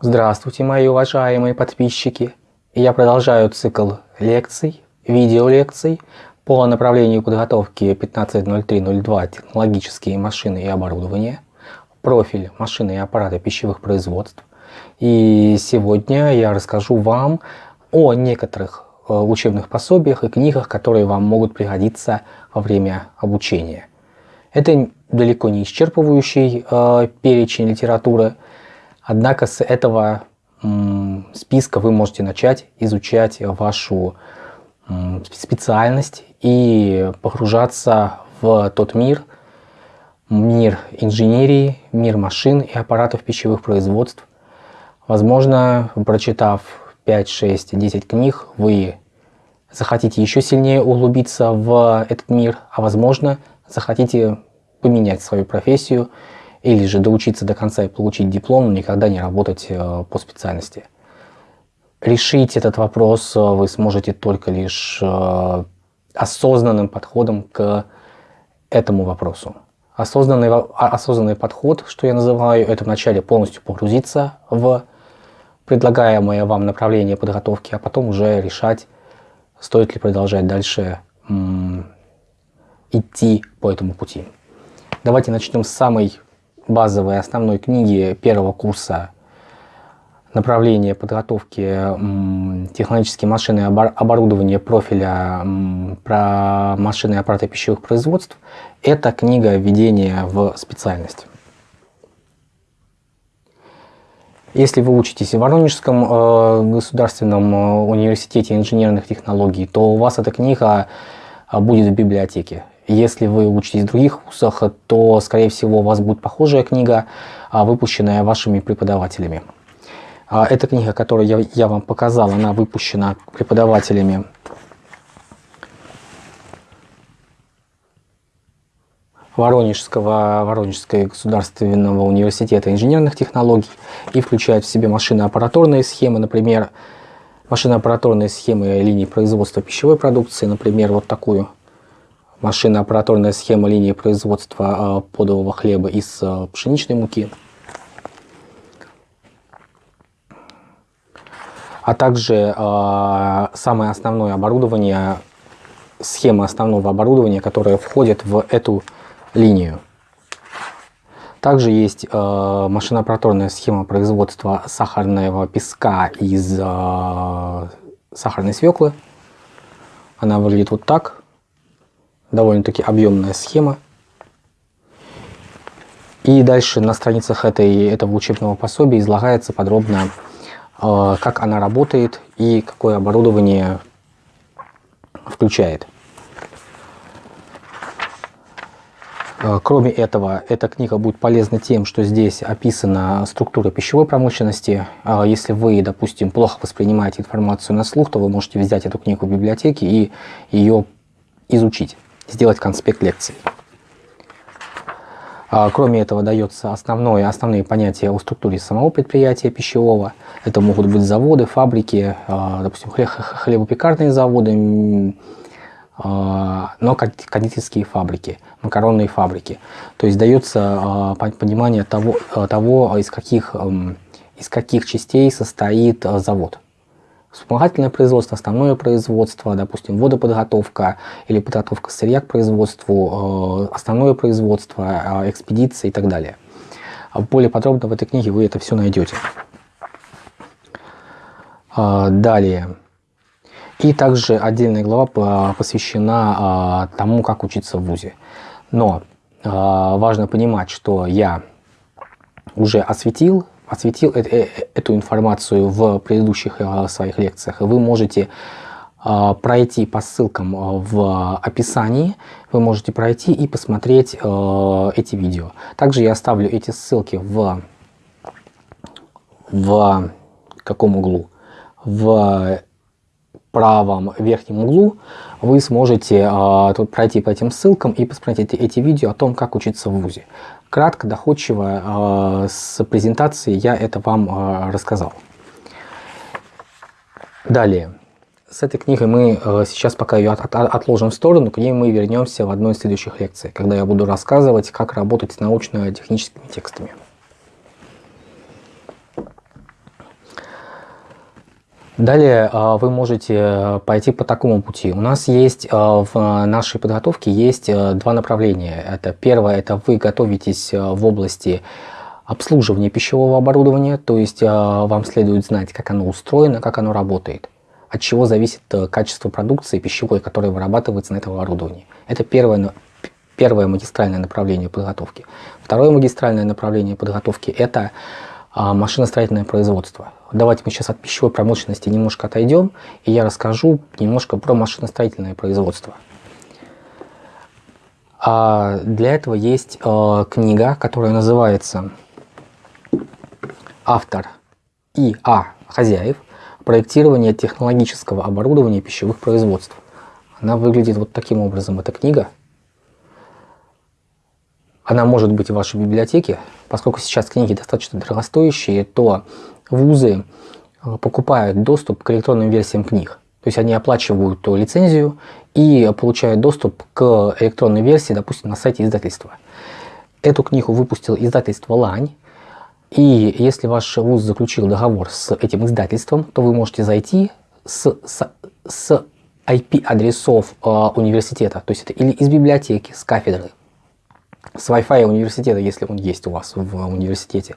Здравствуйте, мои уважаемые подписчики! Я продолжаю цикл лекций, видеолекций по направлению подготовки 15.03.02 «Технологические машины и оборудование», профиль «Машины и аппараты пищевых производств». И сегодня я расскажу вам о некоторых э, учебных пособиях и книгах, которые вам могут пригодиться во время обучения. Это далеко не исчерпывающий э, перечень литературы, Однако с этого списка вы можете начать изучать вашу специальность и погружаться в тот мир, мир инженерии, мир машин и аппаратов пищевых производств. Возможно, прочитав 5, 6, 10 книг, вы захотите еще сильнее углубиться в этот мир, а возможно, захотите поменять свою профессию или же доучиться до конца и получить диплом, но никогда не работать э, по специальности. Решить этот вопрос э, вы сможете только лишь э, осознанным подходом к этому вопросу. Осознанный, а, осознанный подход, что я называю, это вначале полностью погрузиться в предлагаемое вам направление подготовки, а потом уже решать, стоит ли продолжать дальше идти по этому пути. Давайте начнем с самой базовой основной книги первого курса направления подготовки технологические машины и оборудования профиля про машины и аппараты пищевых производств, это книга введения в специальность. Если вы учитесь в Воронежском э, государственном э, университете инженерных технологий, то у вас эта книга э, будет в библиотеке. Если вы учитесь в других вузах, то, скорее всего, у вас будет похожая книга, а, выпущенная вашими преподавателями. А, эта книга, которую я, я вам показал, она выпущена преподавателями Воронежского, Воронежского государственного университета инженерных технологий и включает в себе машино-аппаратурные схемы, например, машино-аппаратурные схемы линии производства пищевой продукции, например, вот такую – машинно-аппаратурная схема линии производства а, подового хлеба из а, пшеничной муки, а также э, самое основное оборудование, схема основного оборудования, которое входит в эту линию. Также есть э, машино-аппаратурная схема производства сахарного песка из э, сахарной свеклы. Она выглядит вот так довольно-таки объемная схема. И дальше на страницах этой, этого учебного пособия излагается подробно, э, как она работает и какое оборудование включает. Э, кроме этого, эта книга будет полезна тем, что здесь описана структура пищевой промышленности. Э, если вы, допустим, плохо воспринимаете информацию на слух, то вы можете взять эту книгу в библиотеке и ее изучить сделать конспект лекции. А, кроме этого дается основное, основные понятия о структуре самого предприятия пищевого. Это могут быть заводы, фабрики, а, допустим, хлебопекарные заводы, а, но кондитерские фабрики, макаронные фабрики. То есть дается понимание того, того из, каких, из каких частей состоит завод вспомогательное производство, основное производство, допустим, водоподготовка или подготовка сырья к производству, э, основное производство, э, экспедиция и так далее. А более подробно в этой книге вы это все найдете. А, далее. И также отдельная глава посвящена тому, как учиться в ВУЗе. Но важно понимать, что я уже осветил осветил э, э, эту информацию в предыдущих э, своих лекциях. Вы можете пройти по ссылкам в описании, вы можете пройти и посмотреть эти видео. Также я оставлю эти ссылки в, в каком углу? В правом верхнем углу вы сможете тут пройти по этим ссылкам и посмотреть эти видео о том, как учиться в ВУЗе. Кратко, доходчиво, э, с презентацией я это вам э, рассказал. Далее. С этой книгой мы э, сейчас пока ее отложим в сторону, к ней мы вернемся в одной из следующих лекций, когда я буду рассказывать, как работать с научно-техническими текстами. Далее а, вы можете э, пойти по такому пути. У нас есть а, в нашей подготовке есть э, два направления. Это первое, это вы готовитесь э, в области обслуживания пищевого оборудования, то есть вам следует знать, как оно устроено, как оно работает, от чего зависит качество продукции пищевой, которая вырабатывается на этом оборудовании. Это первое, первое магистральное направление подготовки. Второе магистральное направление подготовки – это машиностроительное производство. Давайте мы сейчас от пищевой промышленности немножко отойдем, и я расскажу немножко про машиностроительное производство. А для этого есть э, книга, которая называется «Автор И.А. Хозяев. Проектирование технологического оборудования пищевых производств». Она выглядит вот таким образом, эта книга. Она может быть в вашей библиотеке. Поскольку сейчас книги достаточно дорогостоящие, то вузы э, покупают доступ к электронным версиям книг. То есть они оплачивают лицензию и получают доступ к электронной версии, допустим, на сайте издательства. Эту книгу выпустил издательство «Лань». И если ваш вуз заключил договор с этим издательством, то вы можете зайти с, с, с IP-адресов э, университета, то есть это или из библиотеки, с кафедры, с Wi-Fi университета, если он есть у вас в университете,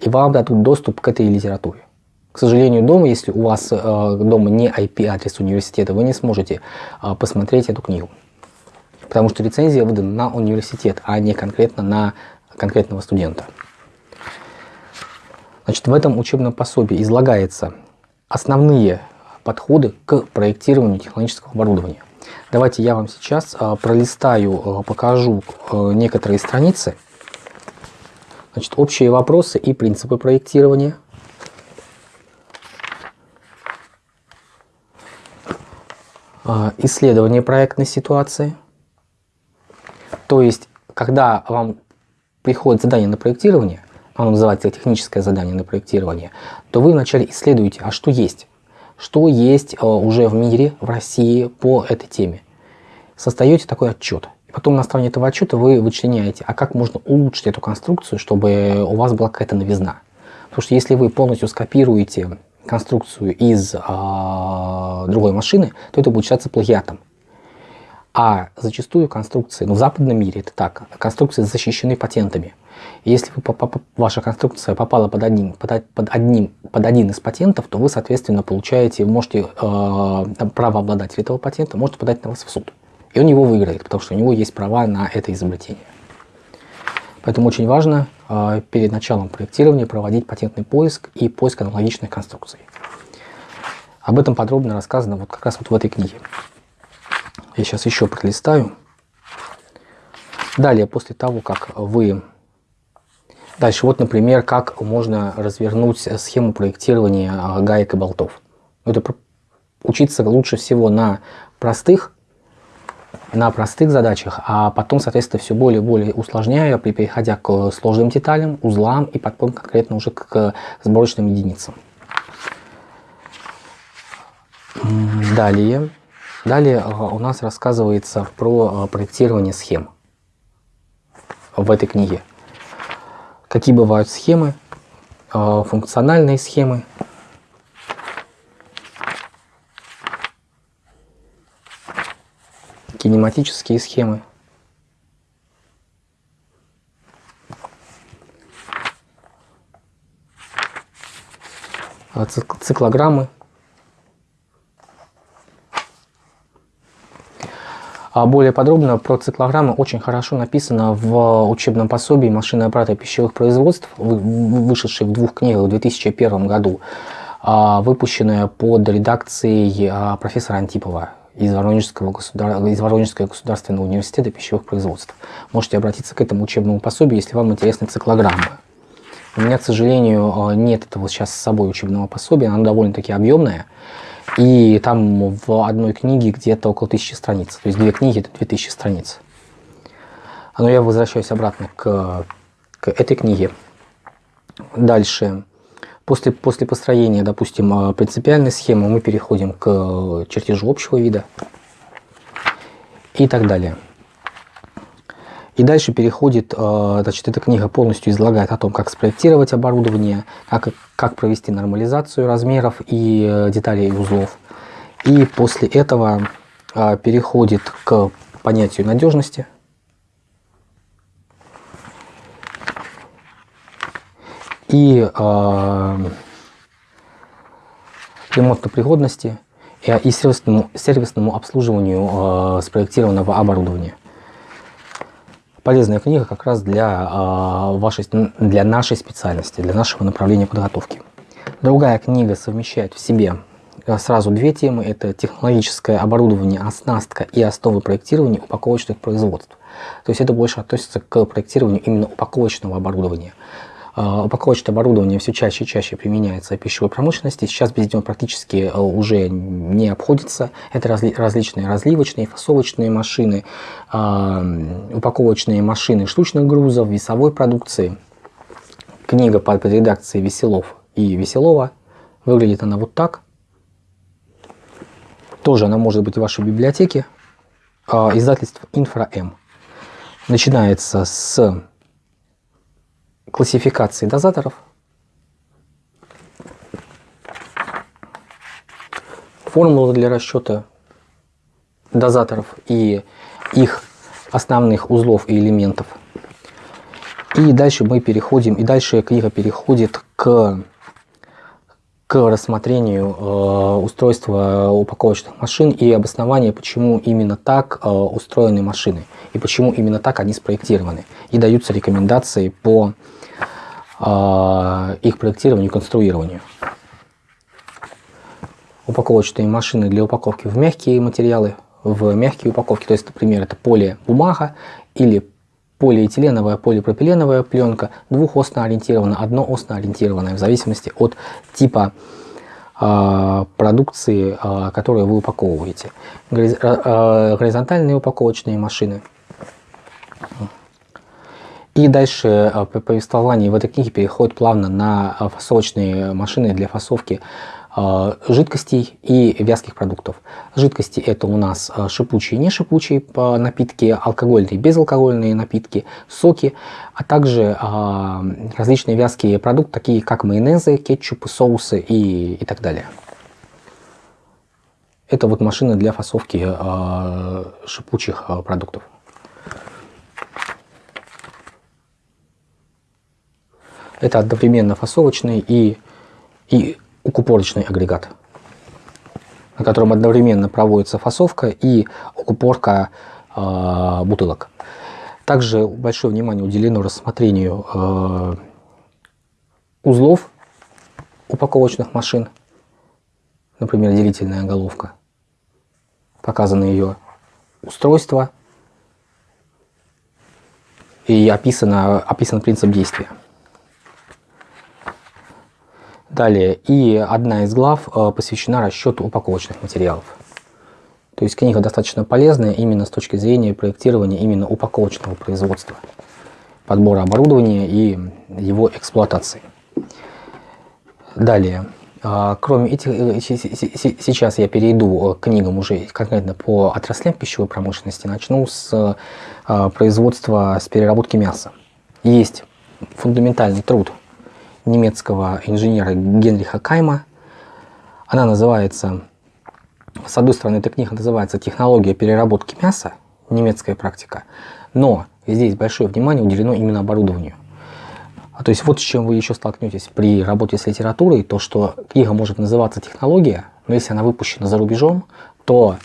и вам дадут доступ к этой литературе. К сожалению, дома, если у вас э, дома не IP-адрес университета, вы не сможете э, посмотреть эту книгу. Потому что лицензия выдана на университет, а не конкретно на конкретного студента. Значит, в этом учебном пособии излагаются основные подходы к проектированию технологического оборудования. Давайте я вам сейчас э, пролистаю, э, покажу э, некоторые страницы, Значит, общие вопросы и принципы проектирования. А, исследование проектной ситуации. То есть, когда вам приходит задание на проектирование, оно называется техническое задание на проектирование, то вы вначале исследуете, а что есть. Что есть а, уже в мире, в России по этой теме. Создаете такой отчет. Потом на основании этого отчета вы вычленяете, а как можно улучшить эту конструкцию, чтобы у вас была какая-то новизна. Потому что если вы полностью скопируете конструкцию из а, другой машины, то это будет считаться плагиатом. А зачастую конструкции, ну в западном мире это так, конструкции защищены патентами. И если вы, ваша конструкция попала под один, под, под, одним, под один из патентов, то вы, соответственно, получаете, можете, э, право обладателя этого патента можете подать на вас в суд. И он его выиграет, потому что у него есть права на это изобретение. Поэтому очень важно э, перед началом проектирования проводить патентный поиск и поиск аналогичных конструкций. Об этом подробно рассказано вот как раз вот в этой книге. Я сейчас еще пролистаю. Далее, после того, как вы... Дальше, вот, например, как можно развернуть схему проектирования а, гаек и болтов. Это учиться лучше всего на простых на простых задачах, а потом, соответственно, все более и более усложняя, переходя к сложным деталям, узлам и потом конкретно уже к сборочным единицам. Далее, далее а, у нас рассказывается про а, проектирование схем в этой книге. Какие бывают схемы, а, функциональные схемы, кинематические схемы. Циклограммы. А более подробно про циклограммы очень хорошо написано в учебном пособии «Машины аппарата пищевых производств», вышедшей в двух книгах в 2001 году, а, выпущенная под редакцией а, профессора Антипова из Воронежского, государ... из Воронежского государственного университета пищевых производств. Можете обратиться к этому учебному пособию, если вам интересны циклограммы. У меня, к сожалению, э, нет этого сейчас с собой учебного пособия, оно довольно-таки объемное. И там в одной книге где-то около тысячи страниц. То есть две книги это 2000 страниц. Но я возвращаюсь обратно к, к этой книге. Дальше. После, после построения, допустим, э, принципиальной схемы мы переходим к чертежу общего вида и так далее. И дальше переходит, э, значит, эта книга полностью излагает о том, как спроектировать оборудование, как, как провести нормализацию размеров и э, деталей узлов. И после этого э, переходит к понятию надежности. И э, ремонтно-пригодности и сервисному, сервисному обслуживанию спроектированного оборудования полезная книга как раз для, э, вашей, для нашей специальности, для нашего направления подготовки. Другая книга совмещает в себе а, сразу две темы. Это технологическое оборудование, оснастка и основы проектирования упаковочных производств. То есть это больше относится к проектированию именно упаковочного оборудования. А, упаковочное оборудование все чаще и чаще применяется в пищевой промышленности. Сейчас без него практически э, уже не обходится. Это разли различные разливочные, фасовочные машины, а, упаковочные машины штучных грузов, весовой продукции. Книга под редакцией Веселов и Веселова. Выглядит она вот так. Тоже она может быть в вашей библиотеке. А, издательство Инфра-М. Начинается с классификации дозаторов. Формула для расчета дозаторов и их основных узлов и элементов. И дальше мы переходим, и дальше книга переходит к, к рассмотрению э, устройства упаковочных машин и обоснования, почему именно так э, устроены машины и почему именно так они спроектированы. И даются рекомендации по а, их проектированию и конструированию. Упаковочные машины для упаковки в мягкие материалы, в мягкие упаковки, то есть, например, это полибумага или полиэтиленовая, полипропиленовая пленка, двухосно ориентированная, одноосно ориентированная, в зависимости от типа э, продукции, э, которую вы упаковываете. Горизонтальные упаковочные машины – и дальше повествование в этой книге переходит плавно на фасовочные машины для фасовки жидкостей и вязких продуктов. Жидкости это у нас шипучие и не шипучие напитки, алкогольные и безалкогольные напитки, соки, а также различные вязкие продукты, такие как майонезы, кетчупы, соусы и, и так далее. Это вот машины для фасовки шипучих продуктов. Это одновременно фасовочный и, и укупорочный агрегат, на котором одновременно проводится фасовка и укупорка э, бутылок. Также большое внимание уделено рассмотрению э, узлов упаковочных машин, например, делительная головка. Показано ее устройство и описано, описан принцип действия. Далее, и одна из глав э, посвящена расчету упаковочных материалов. То есть книга достаточно полезная именно с точки зрения проектирования именно упаковочного производства, подбора оборудования и его эксплуатации. Далее, э, кроме этих, э, сейчас я перейду к книгам уже конкретно по отраслям пищевой промышленности. Начну с производства, с переработки мяса. Есть фундаментальный труд немецкого инженера Генриха Кайма. Она называется, с одной стороны, эта книга называется «Технология переработки мяса», немецкая практика, но здесь большое внимание уделено именно оборудованию. А то есть вот с чем вы еще столкнетесь при работе с литературой, то что книга может называться «Технология», но если она выпущена за рубежом, то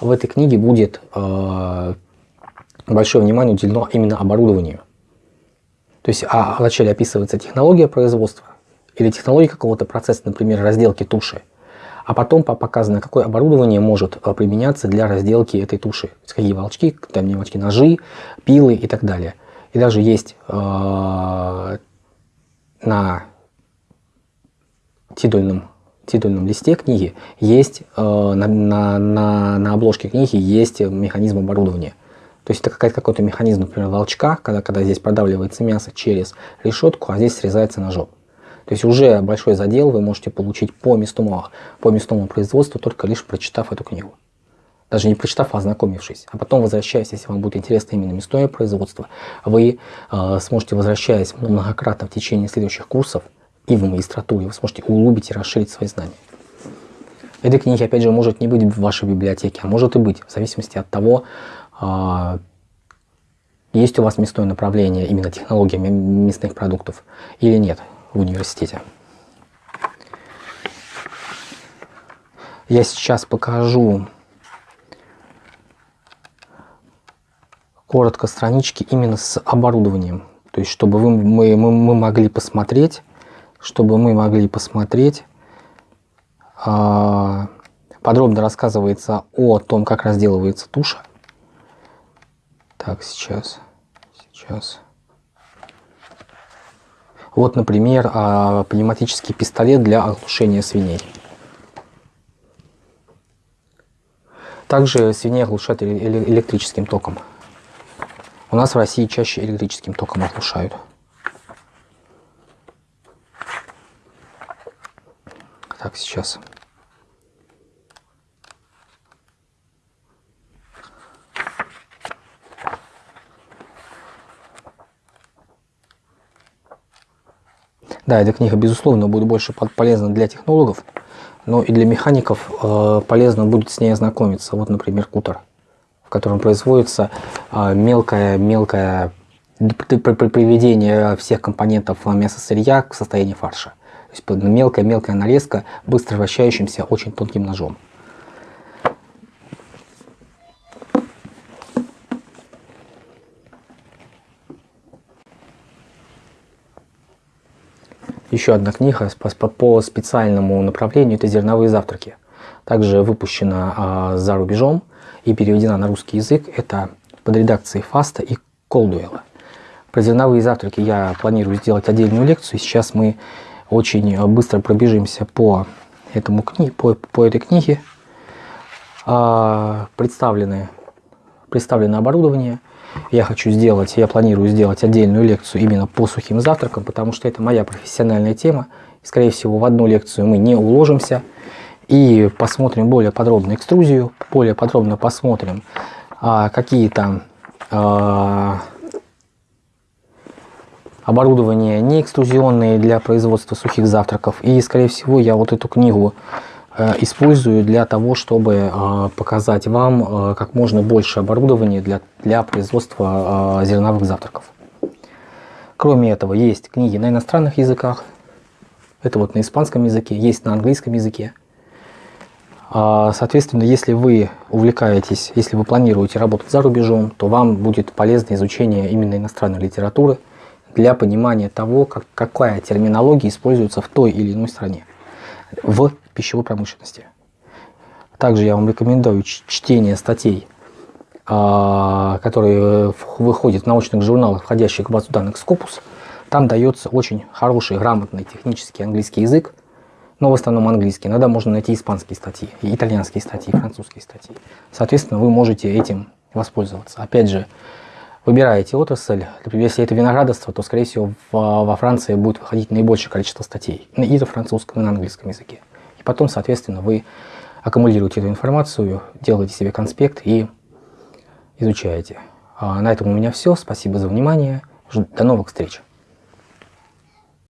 в этой книге будет э, большое внимание уделено именно оборудованию. То есть а вначале описывается технология производства или технология какого-то процесса, например, разделки туши, а потом показано, какое оборудование может э, применяться для разделки этой туши. То есть какие волчки, там не волчки, ножи, пилы и так далее. И даже есть э, на титульном, титульном листе книги, есть э, на, на, на, на обложке книги есть механизм оборудования. То есть это какой-то механизм, например, волчка, когда, когда здесь продавливается мясо через решетку, а здесь срезается ножом. То есть уже большой задел вы можете получить по мясному, по мясному производству, только лишь прочитав эту книгу. даже не прочитав, а ознакомившись. А потом, возвращаясь, если вам будет интересно именно мясное производство, вы э, сможете, возвращаясь многократно в течение следующих курсов и в магистратуре, вы сможете углубить и расширить свои знания. Этой книги, опять же, может не быть в вашей библиотеке, а может и быть, в зависимости от того, есть у вас мясное направление, именно технология мясных продуктов, или нет в университете. Я сейчас покажу коротко странички именно с оборудованием. То есть, чтобы вы, мы, мы, мы могли посмотреть, чтобы мы могли посмотреть, э, подробно рассказывается о том, как разделывается туша. Так, сейчас, сейчас. Вот, например, э, пневматический пистолет для оглушения свиней. Также свиней оглушают электрическим током. У нас в России чаще электрическим током оглушают. Так, сейчас. Да, эта книга, безусловно, будет больше полезна для технологов, но и для механиков э, полезно будет с ней ознакомиться. Вот, например, кутер котором производится мелкое-мелкое приведение всех компонентов мяса-сырья к состоянию фарша. То есть мелкая-мелкая нарезка быстро вращающимся очень тонким ножом. Еще одна книга по специальному направлению – это «Зерновые завтраки». Также выпущена а, за рубежом и переведена на русский язык, это под редакцией Фаста и Колдуэлла. Про зерновые завтраки я планирую сделать отдельную лекцию. Сейчас мы очень быстро пробежимся по, этому кни по, по этой книге. А, представлены, представлено оборудование. Я хочу сделать, я планирую сделать отдельную лекцию именно по сухим завтракам, потому что это моя профессиональная тема. Скорее всего, в одну лекцию мы не уложимся и посмотрим более подробно экструзию, более подробно посмотрим а, какие-то а, оборудования не экструзионные для производства сухих завтраков. И, скорее всего, я вот эту книгу использую для того, чтобы э, показать вам э, как можно больше оборудования для, для производства э, зерновых завтраков. Кроме этого, есть книги на иностранных языках. Это вот на испанском языке, есть на английском языке. А, соответственно, если вы увлекаетесь, если вы планируете работать за рубежом, то вам будет полезно изучение именно иностранной литературы для понимания того, как, какая терминология используется в той или иной стране в пищевой промышленности. Также я вам рекомендую чтение статей, а, которые выходят в научных журналах, входящих в базу данных Scopus. Там дается очень хороший, грамотный технический английский язык, но в основном английский. Иногда можно найти испанские статьи, итальянские статьи, французские статьи. Соответственно, вы можете этим воспользоваться. Опять же, выбираете отрасль. Например, если это виноградарство, то, скорее всего, во Франции будет выходить наибольшее количество статей и на французском, и на английском языке. И потом, соответственно, вы аккумулируете эту информацию, делаете себе конспект и изучаете. А на этом у меня все. Спасибо за внимание. До новых встреч.